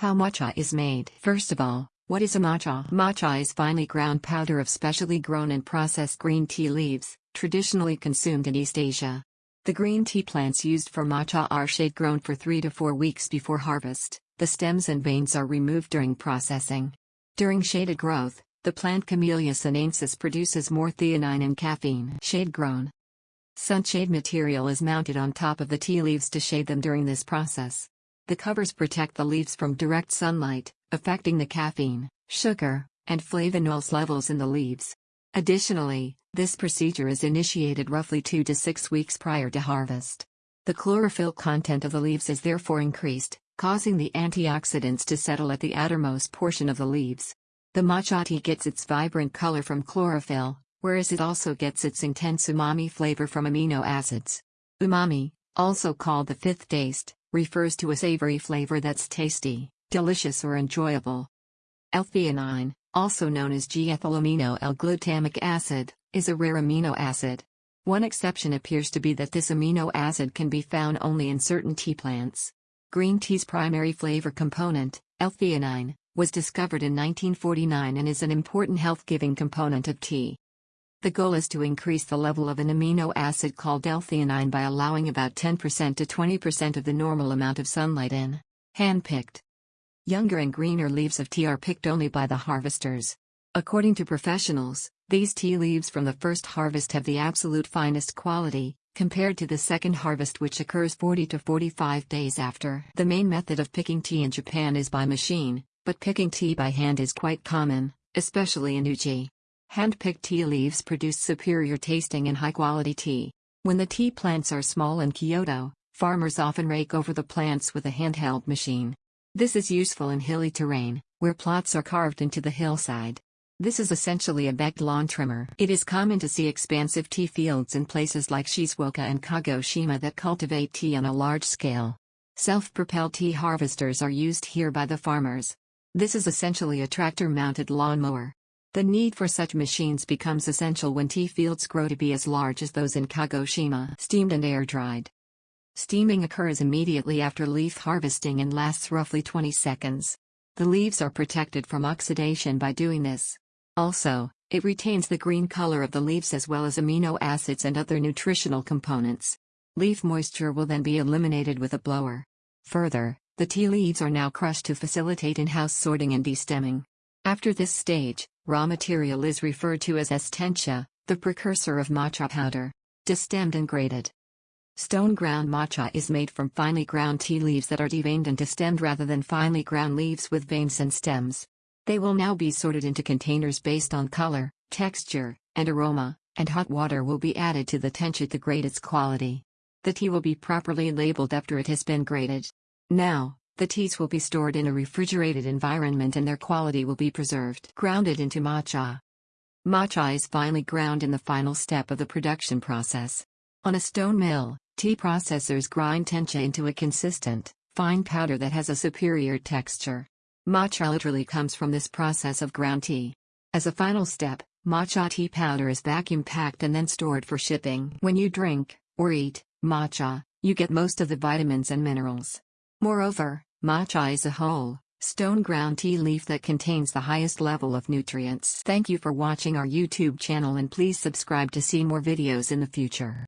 How matcha is made. First of all, what is a matcha? Matcha is finely ground powder of specially grown and processed green tea leaves, traditionally consumed in East Asia. The green tea plants used for matcha are shade grown for 3 to 4 weeks before harvest. The stems and veins are removed during processing. During shaded growth, the plant Camellia sinensis produces more theanine and caffeine. Shade grown. Sunshade material is mounted on top of the tea leaves to shade them during this process. The covers protect the leaves from direct sunlight, affecting the caffeine, sugar, and flavonols levels in the leaves. Additionally, this procedure is initiated roughly 2 to 6 weeks prior to harvest. The chlorophyll content of the leaves is therefore increased, causing the antioxidants to settle at the outermost portion of the leaves. The matcha tea gets its vibrant color from chlorophyll, whereas it also gets its intense umami flavor from amino acids. Umami, also called the fifth taste, refers to a savory flavor that's tasty, delicious or enjoyable. L-theanine, also known as G-ethylamino L-glutamic acid, is a rare amino acid. One exception appears to be that this amino acid can be found only in certain tea plants. Green tea's primary flavor component, L-theanine, was discovered in 1949 and is an important health-giving component of tea. The goal is to increase the level of an amino acid called L-theanine by allowing about 10% to 20% of the normal amount of sunlight in. Hand-picked. Younger and greener leaves of tea are picked only by the harvesters. According to professionals, these tea leaves from the first harvest have the absolute finest quality, compared to the second harvest which occurs 40 to 45 days after. The main method of picking tea in Japan is by machine, but picking tea by hand is quite common, especially in Uji. Hand-picked tea leaves produce superior tasting and high-quality tea. When the tea plants are small in Kyoto, farmers often rake over the plants with a handheld machine. This is useful in hilly terrain, where plots are carved into the hillside. This is essentially a backed lawn trimmer. It is common to see expansive tea fields in places like Shizuoka and Kagoshima that cultivate tea on a large scale. Self-propelled tea harvesters are used here by the farmers. This is essentially a tractor-mounted lawnmower. The need for such machines becomes essential when tea fields grow to be as large as those in Kagoshima. Steamed and air-dried. Steaming occurs immediately after leaf harvesting and lasts roughly 20 seconds. The leaves are protected from oxidation by doing this. Also, it retains the green color of the leaves as well as amino acids and other nutritional components. Leaf moisture will then be eliminated with a blower. Further, the tea leaves are now crushed to facilitate in-house sorting and destemming. After this stage, raw material is referred to as tencha, the precursor of matcha powder. Destemmed and grated. Stone ground matcha is made from finely ground tea leaves that are deveined and destemmed rather than finely ground leaves with veins and stems. They will now be sorted into containers based on color, texture, and aroma, and hot water will be added to the tencha to grade its quality. The tea will be properly labeled after it has been graded. Now, the teas will be stored in a refrigerated environment and their quality will be preserved. Grounded into matcha. Matcha is finely ground in the final step of the production process. On a stone mill, tea processors grind tencha into a consistent, fine powder that has a superior texture. Matcha literally comes from this process of ground tea. As a final step, matcha tea powder is vacuum packed and then stored for shipping. When you drink, or eat, matcha, you get most of the vitamins and minerals. Moreover, matcha is a whole, stone ground tea leaf that contains the highest level of nutrients. Thank you for watching our YouTube channel and please subscribe to see more videos in the future.